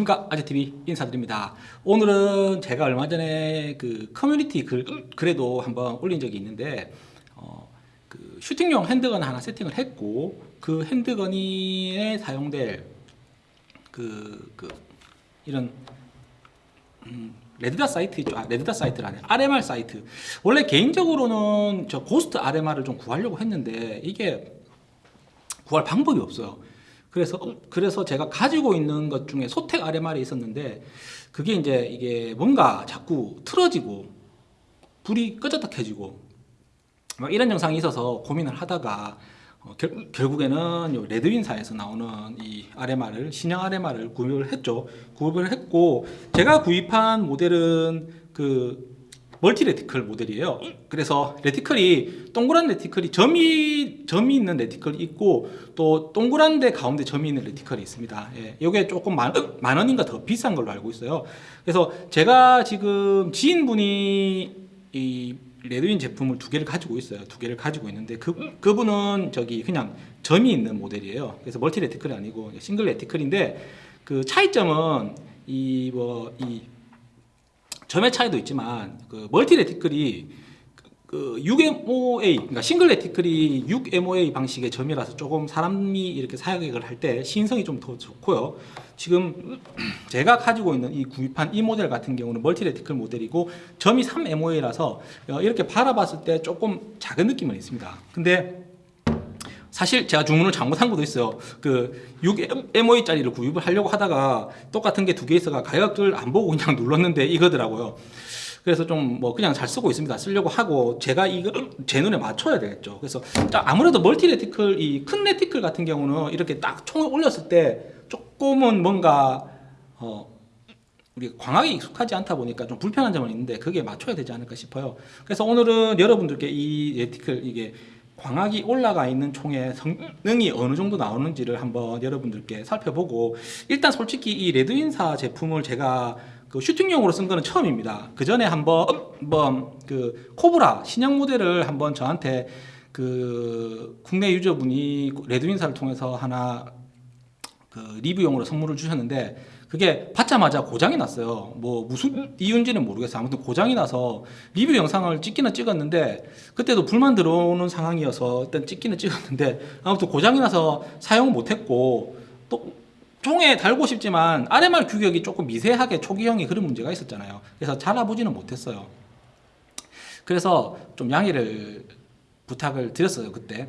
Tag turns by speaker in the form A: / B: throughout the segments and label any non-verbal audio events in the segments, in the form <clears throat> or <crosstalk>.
A: 안녕하십니까? 아재TV 인사드립니다. 오늘은 제가 얼마 전에 그 커뮤니티 글, 글에도 한번 올린 적이 있는데 어, 그 shooting용 handgun 하나 세팅을 했고 그 handgun에 사용될 그, 그 이런 음, red dot sight 있죠? 아, red dot sight라네. RMR sight. 원래 개인적으로는 저 Ghost RMR을 좀 구하려고 했는데 이게 구할 방법이 없어요 그래서 그래서 제가 가지고 있는 것 중에 소택 RMR이 있었는데 그게 이제 이게 뭔가 자꾸 틀어지고 불이 끄졌다 켜지고 막 이런 영상이 있어서 고민을 하다가 어, 결, 결국에는 요 레드윈사에서 나오는 이 RMR을 신형 RMR을 구입을 했죠. 구입을 했고 제가 구입한 모델은 그 멀티 레티클 모델이에요. 그래서 reticle이 동그란 reticle이 점이 점이 있는 reticle이 있고 또 동그란데 가운데 점이 있는 reticle이 있습니다. 예, 이게 조금 만, 만 원인가 더 비싼 걸로 알고 있어요. 그래서 제가 지금 지인분이 이 Redwin 제품을 두 개를 가지고 있어요. 두 개를 가지고 있는데 그 그분은 저기 그냥 점이 있는 모델이에요. 그래서 multi reticle이 아니고 single reticle인데 그 차이점은 이 뭐이 점의 차이도 있지만 그 multi reticle이 그 6MOA 그러니까 single reticle이 6MOA 방식의 점이라서 조금 사람이 이렇게 사용을 할때 시인성이 좀 더 좋고요. 지금 <clears throat> 제가 가지고 있는 이 구입한 이 모델 같은 경우는 multi reticle 모델이고 점이 3MOA라서 이렇게 바라봤을 때 조금 작은 느낌은 있습니다. 근데 사실 제가 주문을 잘못한 것도 있어요. 그 6MOA짜리를 구입을 하려고 하다가 똑같은 게 두 개 있어가 가격을 안 보고 그냥 <laughs> 눌렀는데 이거더라고요. 그래서 좀 뭐 그냥 잘 쓰고 있습니다. 쓰려고 하고 제가 이거 제 눈에 맞춰야 되겠죠. 그래서 아무래도 멀티 레티클 이 큰 레티클 같은 경우는 이렇게 딱 총을 올렸을 때 조금은 뭔가 어 우리 광학이 익숙하지 않다 보니까 좀 불편한 점은 있는데 그게 맞춰야 되지 않을까 싶어요. 그래서 오늘은 여러분들께 이 레티클 이게 광학이 올라가 있는 총의 성능이 어느 정도 나오는지를 한번 여러분들께 살펴보고 일단 솔직히 이 Redwin사 제품을 제가 그 shooting용으로 쓴 거는 처음입니다. 그 전에 한번 한번 그 코브라 신형 모델을 한번 저한테 그 국내 user분이 Redwin사를 통해서 하나 그 리뷰용으로 선물을 주셨는데 그게 받자마자 고장이 났어요. 뭐 무슨 이유인지는 모르겠어요. 아무튼 고장이 나서 리뷰 영상을 찍기는 찍었는데 그때도 불만 들어오는 상황이어서 일단 찍기는 찍었는데 아무튼 고장이 나서 사용 못했고 또 총에 달고 싶지만 RMR 규격이 조금 미세하게 초기형이 그런 문제가 있었잖아요. 그래서 잘 알아보지는 못했어요. 그래서 좀 양해를 부탁을 드렸어요 그때.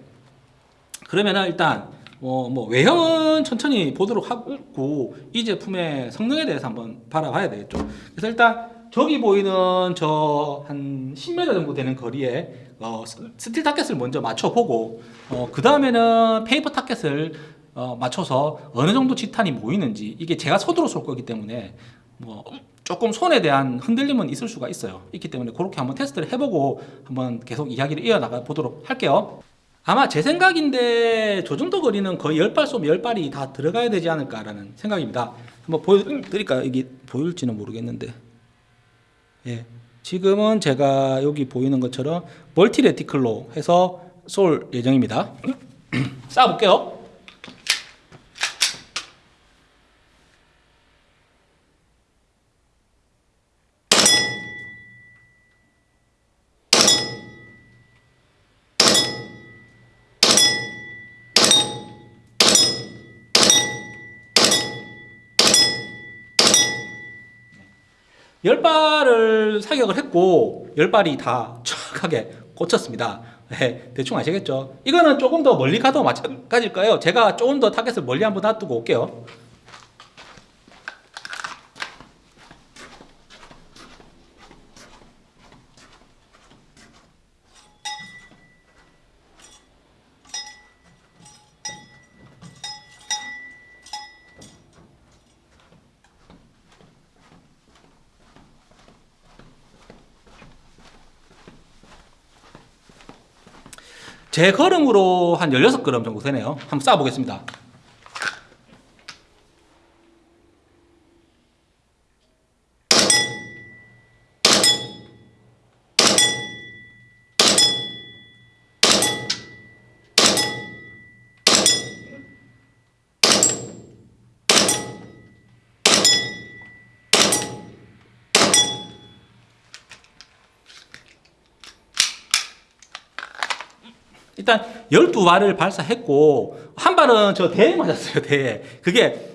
A: 그러면은 일단 어, 뭐 외형은 천천히 보도록 하고 이 제품의 성능에 대해서 한번 바라봐야 되겠죠. 그래서 일단 저기 보이는 저 한 10m 정도 되는 거리에 어, steel target을 먼저 맞춰보고 어, 그 다음에는 페이퍼 타켓을 어, 맞춰서 어느 정도 집탄이 모이는지 이게 제가 서두로 쏠 거기 때문에 뭐 조금 손에 대한 흔들림은 있을 수가 있어요. 있기 때문에 그렇게 한번 테스트를 해보고 한번 계속 이야기를 이어나가 보도록 할게요. 아마 제 생각인데 저 정도 거리는 거의 10발 쏘면 10발이 다 들어가야 되지 않을까라는 생각입니다. 한번 보여드릴까요? 이게 보일지는 모르겠는데 예, 지금은 제가 여기 보이는 것처럼 멀티 레티클로 해서 쏠 예정입니다. <clears throat> 쏴볼게요. 열 발을 사격을 했고 열 발이 다 정확하게 꽂혔습니다. 네, 대충 아시겠죠? 이거는 조금 더 멀리 가도 마찬가지일 거예요. 제가 조금 더 타겟을 멀리 한번 놔두고 올게요. 제 걸음으로 한 16걸음 정도 되네요. 한번 쏴보겠습니다. 일단 12발을 발사했고 한 발은 저 대에 맞았어요. 대에. 그게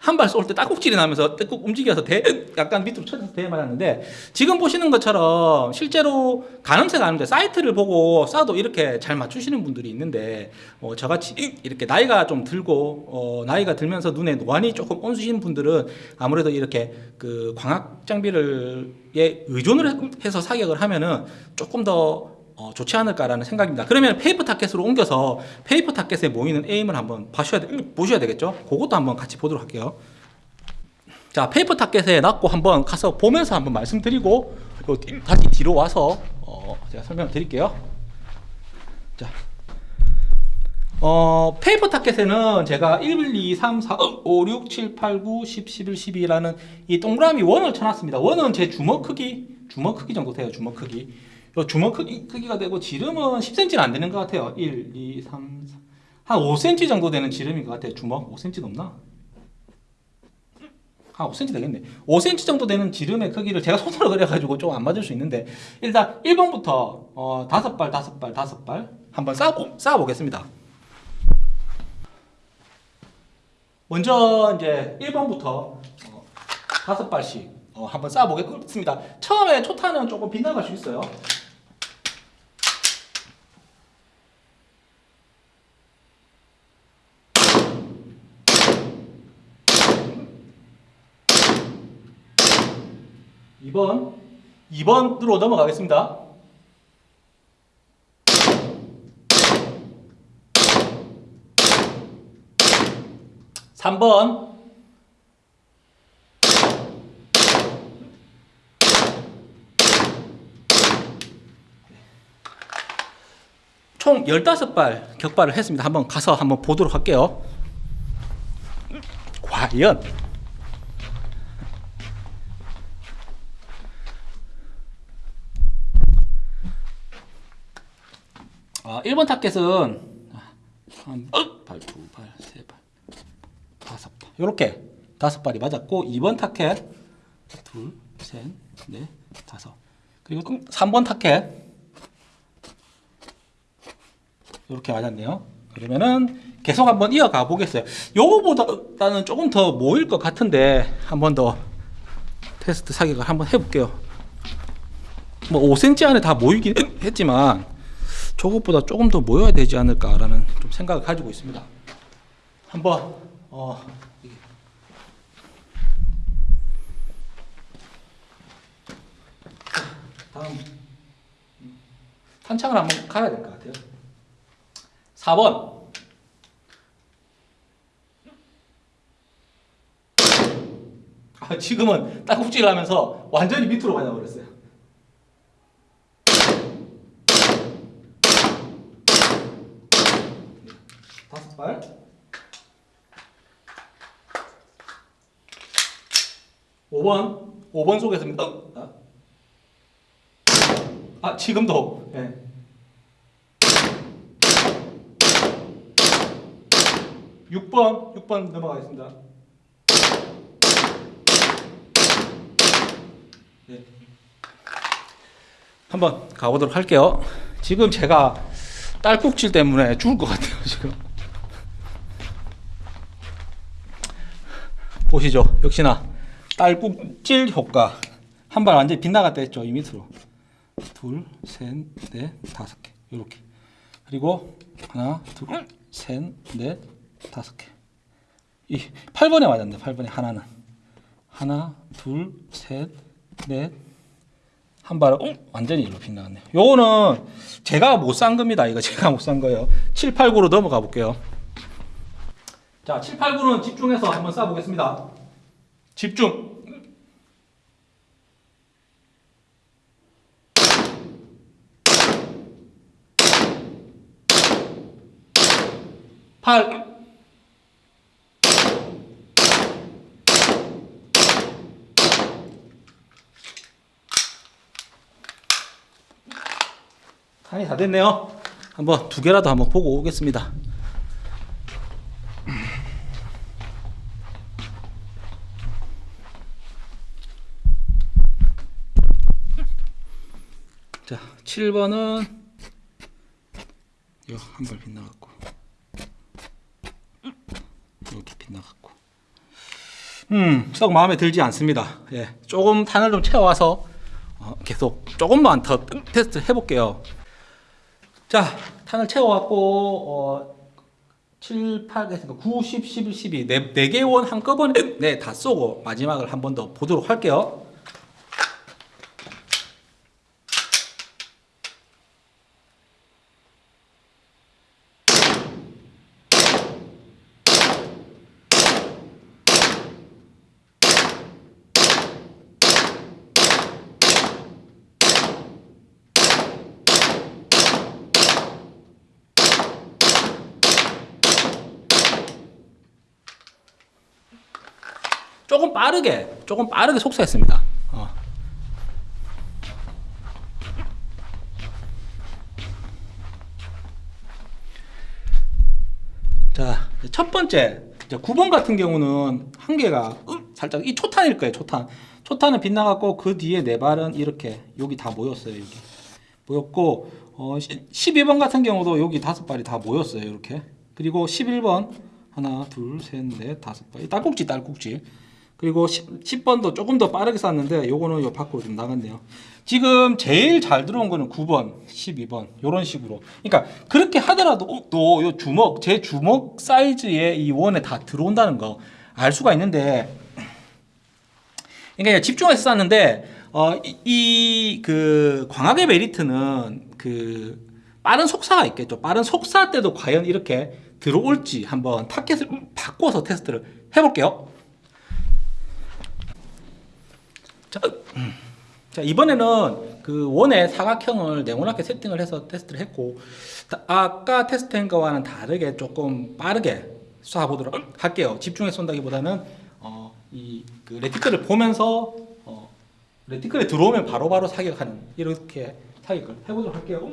A: 한 발 쏠 때 딱꼭질이 나면서 떼꾹 움직여서 대 약간 밑으로 쳐져서 대에 맞았는데 지금 보시는 것처럼 실제로 가늠쇠가 아는데 사이트를 보고 쏴도 이렇게 잘 맞추시는 분들이 있는데 어, 저같이 이렇게 나이가 좀 들고 어, 나이가 들면서 눈에 노안이 조금 온수신 분들은 아무래도 이렇게 그 광학 장비를 에 의존을 해서 사격을 하면은 조금 더 어, 좋지 않을까라는 생각입니다. 그러면 페이퍼 타켓으로 옮겨서 paper target에 모이는 aim을 한번 봐셔야 돼, 보셔야 되겠죠? 그것도 한번 같이 보도록 할게요. 자, paper target에 놨고 한번 가서 보면서 한번 말씀드리고 다시 뒤로 와서 어, 제가 설명을 드릴게요. 자, 어, 페이퍼 타켓에는 제가 1, 2, 3, 4, 5, 6, 7, 8, 9, 10, 11, 12라는 이 동그라미 원을 쳐놨습니다. 원은 제 주먹 크기, 주먹 크기 정도 돼요. 주먹 크기. 요 주먹 크기, 크기 가 되고 지름은 10cm는 안 되는 것 같아요. 1, 2, 3, 4. 한 5cm 정도 되는 지름인 것 같아요. 주먹 5cm 넘나? 한 5cm 되겠네. 5cm 정도 되는 지름의 크기를 제가 손으로 그려가지고 좀 안 맞을 수 있는데 일단 1번부터 어, 5발, 5발, 5발 한번 쌓아보, 쌓아보겠습니다. 먼저 이제 1번부터 어, 5발씩 어, 한번 쌓아보겠습니다. 처음에 초타는 조금 빗나갈 수 있어요. 이번 2번으로 넘어가겠습니다. 3번 총 15발 격발을 했습니다. 한번 가서 한번 보도록 할게요. 과연 아, 1번 타켓은 한 발, 두 발, 세 발, 다섯 발. 요렇게 다섯 발이 맞았고 2번 타켓 둘, 셋, 넷, 다섯. 그리고 3번 타켓 이렇게 맞았네요. 그러면은 계속 한번 이어가 보겠어요. 요거보다는 조금 더 모일 것 같은데 한번 더 테스트 사격을 한번 해볼게요. 뭐 5cm 안에 다 모이긴 했지만 저것보다 조금 더 모여야 되지 않을까라는 좀 생각을 가지고 있습니다. 한번 어. 다음 탄창을 한번 가야 될 것 같아요. 4번 아, 지금은 딱꼭지를 하면서 완전히 밑으로 맞아버렸어요. 발. 오 번 오 번 속에서입니다. 아, 아 지금도. 예. 육번육 번 넘어가겠습니다. 네. 한번 가보도록 할게요. 지금 제가 딸꾹질 때문에 죽을 것 같아요, 지금. 보시죠. 역시나 딸꾹질 효과. 한 발 완전히 빗나갔다 했죠, 이 밑으로. 둘, 셋, 넷, 다섯 개. 요렇게. 그리고 하나, 둘, 셋, 넷, 다섯 개. 이 8번에 맞았네. 8번에 하나는. 하나, 둘, 셋, 넷. 한 발은 어? 완전히 일로 빗나갔네요. 요거는 제가 못 산 겁니다. 이거 제가 못 산 거예요. 7, 8, 9로 넘어가 볼게요. 자, 7, 8, 9는 집중해서 한번 쏴 보겠습니다. 집중. 팔. 간이 다 됐네요. 한번 두 개라도 한번 보고 오겠습니다. 자, 7번은 한발 빗나갔고. 이렇게 빗나갔고. 음썩 마음에 들지 않습니다. 예 조금 탄을 좀 채워와서 어, 계속 조금만 더 테스트 해볼게요. 자 탄을 채워왔고 어, 7, 8, 9, 10, 11, 12 네, 4개 원 한꺼번에 네, 다 쏘고 마지막을 한 번 더 보도록 할게요 조금 빠르게 조금 빠르게 속사했습니다. 어. 자, 첫 번째 이제 9번 같은 경우는 한 개가 살짝 이 초탄일 거예요. 초탄. 초탄은 빗나갔고 그 뒤에 네 발은 이렇게 여기 다 모였어요. 여기 모였고 어, 12번 같은 경우도 여기 다섯 발이 다 모였어요. 이렇게 그리고 11번 하나 둘셋넷 다섯 발 딸꾹질 딸꾹질 그리고 10, 번도 조금 더 빠르게 쐈는데 요거는 요 밖으로 좀 나갔네요. 지금 제일 잘 들어온 거는 9번, 12번 요런 식으로. 그러니까 그렇게 하더라도 또 요 주먹 제 주먹 사이즈의 이 원에 다 들어온다는 거 알 수가 있는데 그러니까 집중해서 쐈는데 어, 이그 광학의 메리트는 그 빠른 속사가 있겠죠. 빠른 속사 때도 과연 이렇게 들어올지 한번 타켓을 바꿔서 테스트를 해볼게요. 자, 음. 자 이번에는 그 원의 사각형을 네모나게 세팅을 해서 테스트를 했고 다- 아까 테스트한 거와는 다르게 조금 빠르게 쏴보도록 할게요. 집중해서 쏜다기보다는 어, 이그 레티클을 보면서 어, 레티클에 들어오면 바로 바로 사격하는 이렇게 사격을 해보도록 할게요.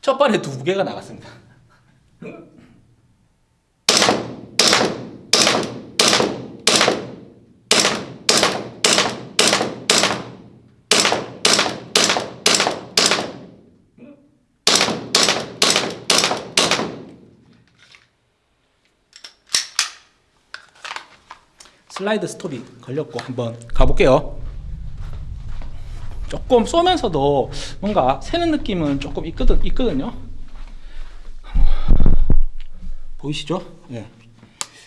A: 첫 발에 두 개가 나갔습니다. 슬라이드 스톱이 걸렸고 한번 가볼게요. 조금 쏘면서도 뭔가 새는 느낌은 조금 있거든, 있거든요. 보이시죠? 예.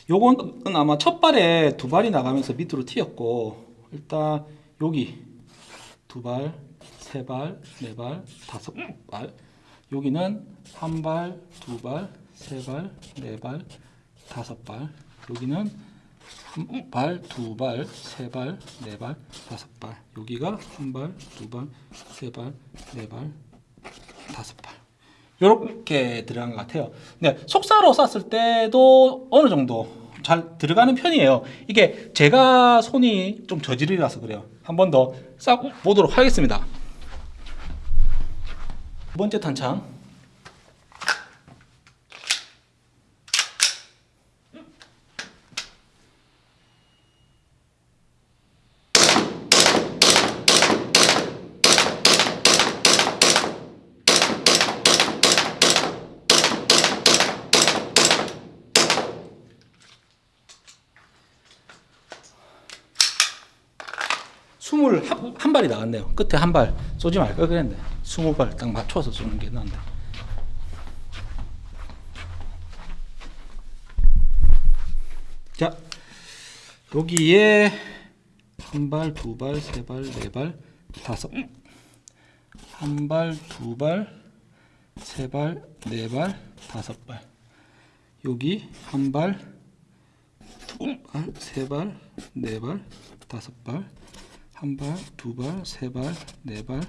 A: 요건 아마 첫 발에 두 발이 나가면서 밑으로 튀었고 일단 여기 두 발, 세 발, 네 발, 다섯 발. 여기는 한 발, 두 발, 세 발, 네 발, 다섯 발. 여기는 한 발, 두 발, 세 발, 네 발, 다섯 발. 여기가 한 발, 두 발, 세 발, 네 발, 다섯 발. 이렇게 들어간 것 같아요. 근데 속사로 쐈을 때도 어느 정도 잘 들어가는 편이에요. 이게 제가 손이 좀 저질이라서 그래요. 한 번더싹 보도록 하겠습니다. 두 번째 탄창. 스물 한, 한 발이 나왔네요. 끝에 한 발 쏘지 말걸 그랬는데 스무 발 딱 맞춰서 쏘는 게 나은데. 자 여기에 한 발, 두 발, 세 발, 네 발, 다섯. 한 발, 두 발, 세 발, 네 발, 다섯 발. 여기 한 발, 두 발, 세 발, 네 발, 다섯 발. 한 발, 두 발, 세 발, 네 발,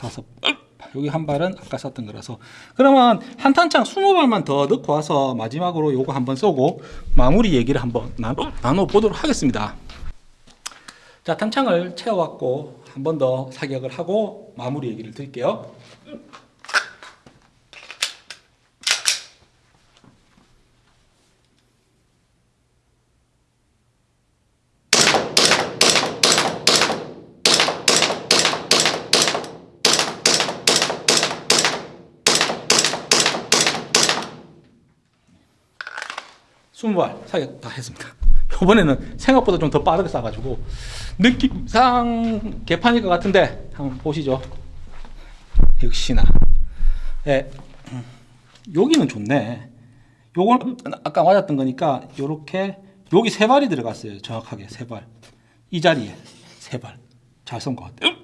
A: 다섯 발. 여기 한 발은 아까 쐈던 거라서 그러면 한 탄창 20발만 더 넣고 와서 마지막으로 요거 한번 쏘고 마무리 얘기를 한번 나눠 보도록 하겠습니다. 자, 탄창을 채워왔고 한 번 더 사격을 하고 마무리 얘기를 드릴게요. 20발 사게 다 했습니다. <laughs> 이번에는 생각보다 좀 더 빠르게 쏴가지고 느낌상 개판일 것 같은데 한번 보시죠. 역시나. 예, 음, 여기는 좋네. 요건 아까 맞았던 거니까 요렇게 여기 세 발이 들어갔어요. 정확하게 세 발. 이 자리에 세 발. 잘 쏜 것 같아요.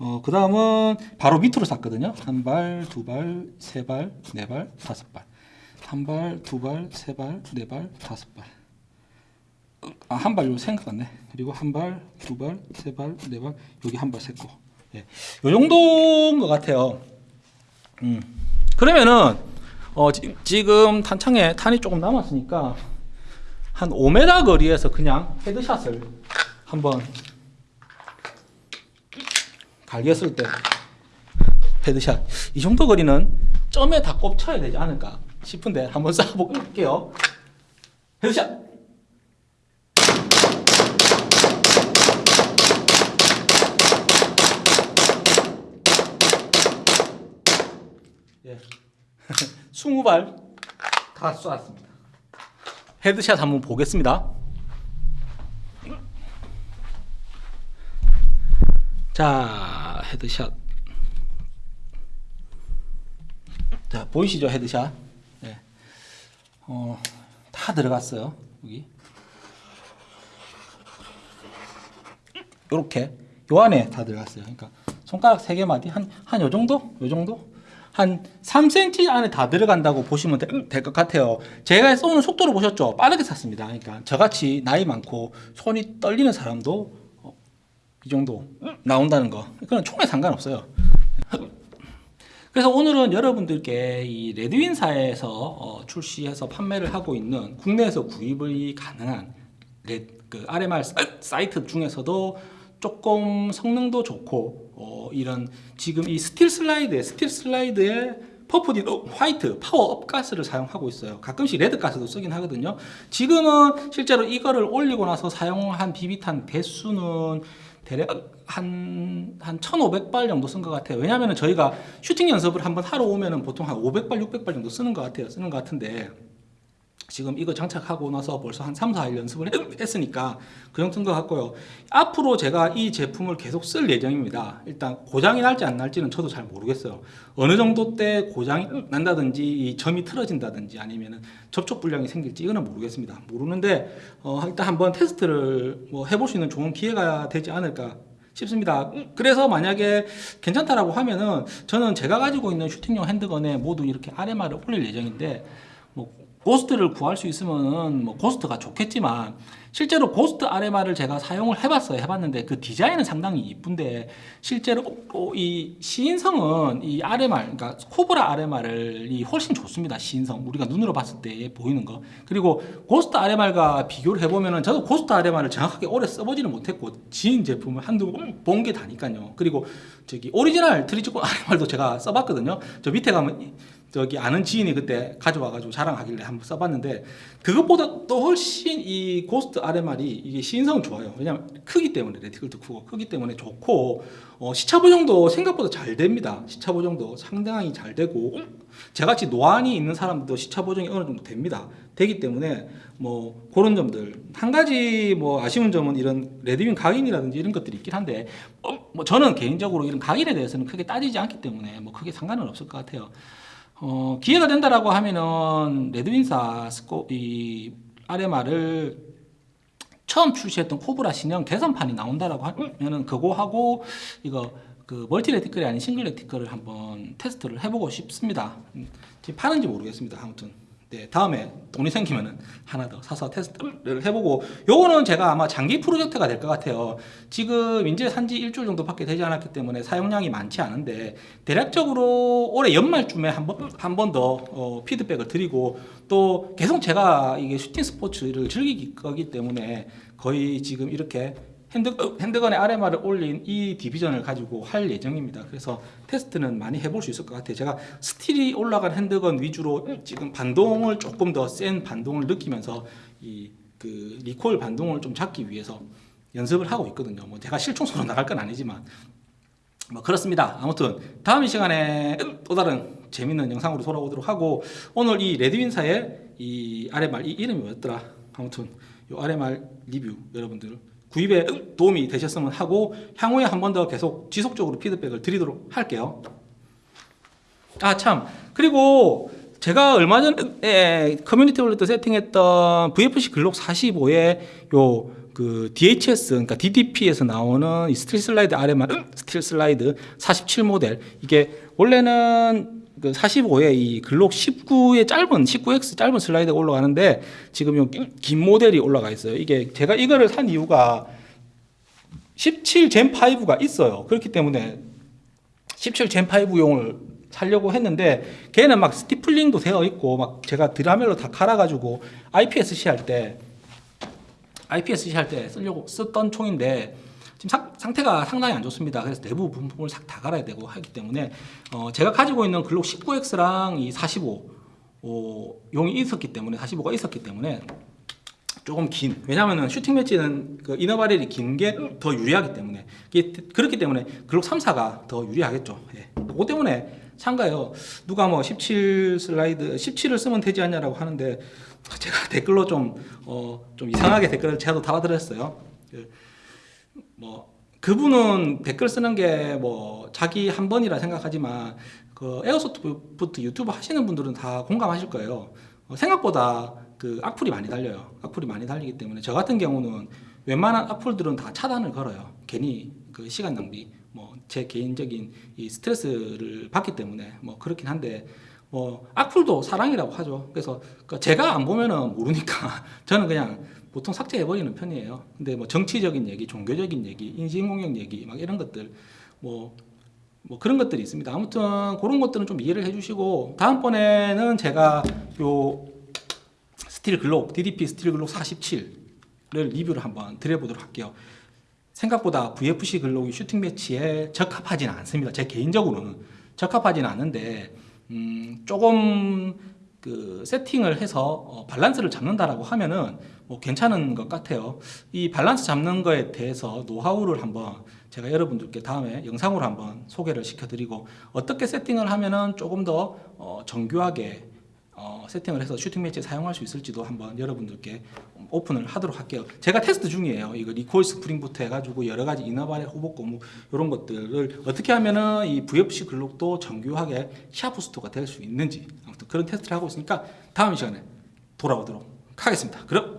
A: 어, 그 다음은 바로 밑으로 쐈거든요. 한 발, 두 발, 세 발, 네 발, 다섯 발. 한 발, 두 발, 세 발, 네 발, 다섯 발. 아, 한 발, 요 생각났네. 그리고 한 발, 두 발, 세 발, 네 발, 여기 한 발 셌고. 예. 요 정도인 것 같아요. 음. 그러면은, 어, 지, 지금 탄창에 탄이 조금 남았으니까, 한 5m 거리에서 그냥 헤드샷을 한번 갈겼을 때 headshot 이 정도 거리는 점에 다 꼽쳐야 되지 않을까 싶은데 한번 쏴볼게요. headshot 예. <laughs> 20발. 다 쏘았습니다. headshot 한번 보겠습니다. 자 headshot. 자 보이시죠 headshot? 네. 어, 다 들어갔어요 여기 요렇게 요 안에 다 들어갔어요 그러니까 손가락 세 개마디 한한 요 정도 요 정도 한 3cm 안에 다 들어간다고 보시면 될 것 같아요. 제가 쏘는 속도를 보셨죠? 빠르게 쐈습니다. 그러니까 저같이 나이 많고 손이 떨리는 사람도 어, 이 정도 나온다는 거. 그건 총에 상관없어요. 그래서 오늘은 여러분들께 이 레드윈사에서 어, 출시해서 판매를 하고 있는 국내에서 구입이 가능한 레, 그 RMR sight 중에서도 조금 성능도 좋고 어, 이런 지금 이 스틸 슬라이드에 스틸 슬라이드에 퍼프디 화이트 파워업 가스를 사용하고 있어요. 가끔씩 red 가스도 쓰긴 하거든요. 지금은 실제로 이거를 올리고 나서 사용한 비비탄 대수는 대략 한, 한 1,500발 정도 쓴 것 같아요. 왜냐하면 저희가 슈팅 연습을 한번 하러 오면은 보통 한 500발, 600발 정도 쓰는 것 같아요. 쓰는 것 같은데 지금 이거 장착하고 나서 벌써 한 3, 4일 연습을 했으니까 그 정도인 것 같고요. 앞으로 제가 이 제품을 계속 쓸 예정입니다. 일단 고장이 날지 안 날지는 저도 잘 모르겠어요. 어느 정도 때 고장이 난다든지 이 점이 틀어진다든지 아니면 접촉 불량이 생길지 이거는 모르겠습니다. 모르는데 어, 일단 한번 테스트를 뭐 해볼 수 있는 좋은 기회가 되지 않을까 싶습니다. 그래서 만약에 괜찮다라고 하면은 저는 제가 가지고 있는 슈팅용 handgun에 모두 이렇게 RMR을 올릴 예정인데 뭐 Ghost를 구할 수 있으면 뭐 Ghost가 좋겠지만 실제로 Ghost RMR을 제가 사용을 해봤어요. 해봤는데 그 디자인은 상당히 이쁜데 실제로 이 시인성은 이 RMR, 그러니까 코브라 RMR이 훨씬 좋습니다. 시인성 우리가 눈으로 봤을 때 보이는 거 그리고 Ghost RMR과 비교를 해보면은 저도 Ghost RMR을 정확하게 오래 써보지는 못했고 지인 제품을 한두 번 본 게 다니까요. 그리고 저기 오리지널 Trijicon <laughs> RMR도 제가 써봤거든요. 저 밑에 가면 저기 아는 지인이 그때 가져와가지고 자랑하길래 한번 써봤는데 그것보다 또 훨씬 이 Ghost RMR이 이게 시인성은 좋아요. 왜냐면 크기 때문에 reticle도 크고 크기 때문에 좋고 어, 시차 보정도 생각보다 잘 됩니다. 시차 보정도 상당히 잘 되고 저같이 노안이 있는 사람도 시차 보정이 어느 정도 됩니다. 되기 때문에 뭐 그런 점들 한 가지 뭐 아쉬운 점은 이런 레드윈 각인이라든지 이런 것들이 있긴 한데 어, 뭐 저는 개인적으로 이런 각인에 대해서는 크게 따지지 않기 때문에 뭐 크게 상관은 없을 것 같아요. 어, 기회가 된다라고 하면은 레드윈사 스코 이 RMR을 처음 출시했던 코브라 신형 개선판이 나온다라고 하면은 그거 하고 이거 그 multi reticle이 아닌 single reticle을 한번 테스트를 해보고 싶습니다. 음, 파는지 모르겠습니다. 아무튼 네, 다음에 돈이 생기면은 하나 더 사서 테스트를 해보고 요거는 제가 아마 장기 프로젝트가 될 것 같아요. 지금 이제 산지 일주일 정도밖에 되지 않았기 때문에 사용량이 많지 않은데 대략적으로 올해 연말쯤에 한 번 한 번더 어, 피드백을 드리고 또 계속 제가 이게 shooting sports를 즐길 거기 때문에 거의 지금 이렇게 hand, handgun에 RMR을 올린 이 division을 가지고 할 예정입니다. 그래서 테스트는 많이 해볼 수 있을 것 같아요. 제가 steel이 올라간 handgun 위주로 지금 반동을 조금 더 센 반동을 느끼면서 이 그 리콜 반동을 좀 잡기 위해서 연습을 하고 있거든요. 뭐 제가 실총소로 나갈 건 아니지만 뭐 그렇습니다. 아무튼 다음 이 시간에 또 다른 재밌는 영상으로 돌아오도록 하고 오늘 이 레드윈사의 이 RMR 이 이름이 뭐였더라? 아무튼 이 RMR 리뷰 여러분들 구입에 도움이 되셨으면 하고 향후에 한 번 더 계속 지속적으로 피드백을 드리도록 할게요. 아 참 그리고 제가 얼마 전에 커뮤니티 월렛 세팅했던 VFC 글록 45에 요 그 DHS 그러니까 DDP에서 나오는 이 스틸 슬라이드 RMR 스틸 슬라이드 47 모델 이게 원래는 그 45에 이 글록 19의 짧은 19X 짧은 슬라이드가 올라가는데 지금 요 긴 모델이 올라가 있어요. 이게 제가 이거를 산 이유가 17 젠 5가 있어요. 그렇기 때문에 17 젠 5용을 살려고 했는데 걔는 막 스티플링도 되어 있고 막 제가 드라멜로 다 갈아가지고 IPSC 할 때 IPSC 할 때 쓰려고 썼던 총인데 지금 상, 상태가 상당히 안 좋습니다. 그래서 내부 부품을 싹 다 갈아야 되고 하기 때문에 어, 제가 가지고 있는 글록 19X랑 이 45 어, 용이 있었기 때문에 45가 있었기 때문에 조금 긴 왜냐하면 슈팅 매치는 그 이너 바렐이 긴 게 더 유리하기 때문에 그렇기 때문에 글록 3, 4가 더 유리하겠죠. 예. 그것 때문에 참가요. 누가 뭐 17 슬라이드 17을 쓰면 되지 않냐라고 하는데 제가 댓글로 좀 어, 좀 이상하게 댓글을 제가 달아드렸어요. 그, 뭐 그분은 댓글 쓰는 게 뭐 자기 한 번이라 생각하지만 그 에어소프트 유튜브 하시는 분들은 다 공감하실 거예요. 어, 생각보다 그 악플이 많이 달려요. 악플이 많이 달리기 때문에 저 같은 경우는 웬만한 악플들은 다 차단을 걸어요. 괜히 그 시간 낭비, 뭐 제 개인적인 이 스트레스를 받기 때문에 뭐 그렇긴 한데 뭐 악플도 사랑이라고 하죠. 그래서 그 제가 안 보면은 모르니까 <laughs> 저는 그냥 보통 삭제해 버리는 편이에요. 근데 뭐 정치적인 얘기, 종교적인 얘기, 인신공격 얘기 막 이런 것들 뭐 뭐 그런 것들이 있습니다. 아무튼 그런 것들은 좀 이해를 해주시고 다음번에는 제가 요 스틸 글록 DDP 스틸 글록 47을 리뷰를 한번 드려보도록 할게요. 생각보다 VFC 글록이 슈팅 매치에 적합하지는 않습니다. 제 개인적으로는 적합하지는 않은데 음, 조금 그 세팅을 해서 어, 밸런스를 잡는다라고 하면은 뭐 괜찮은 것 같아요. 이 밸런스 잡는 거에 대해서 노하우를 한번 제가 여러분들께 다음에 영상으로 한번 소개를 시켜드리고 어떻게 세팅을 하면은 조금 더 어, 정교하게 어, 세팅을 해서 슈팅 매치에 사용할 수 있을지도 한번 여러분들께 오픈을 하도록 할게요. 제가 테스트 중이에요. 이거 recoil spring부터 해가지고 여러 가지 inner barrel hop-up 고무 이런 것들을 어떻게 하면은 이 VFC 글록도 정교하게 sharpshooter가 될 수 있는지 아무튼 그런 테스트를 하고 있으니까 다음 시간에 돌아오도록 하겠습니다. 그럼.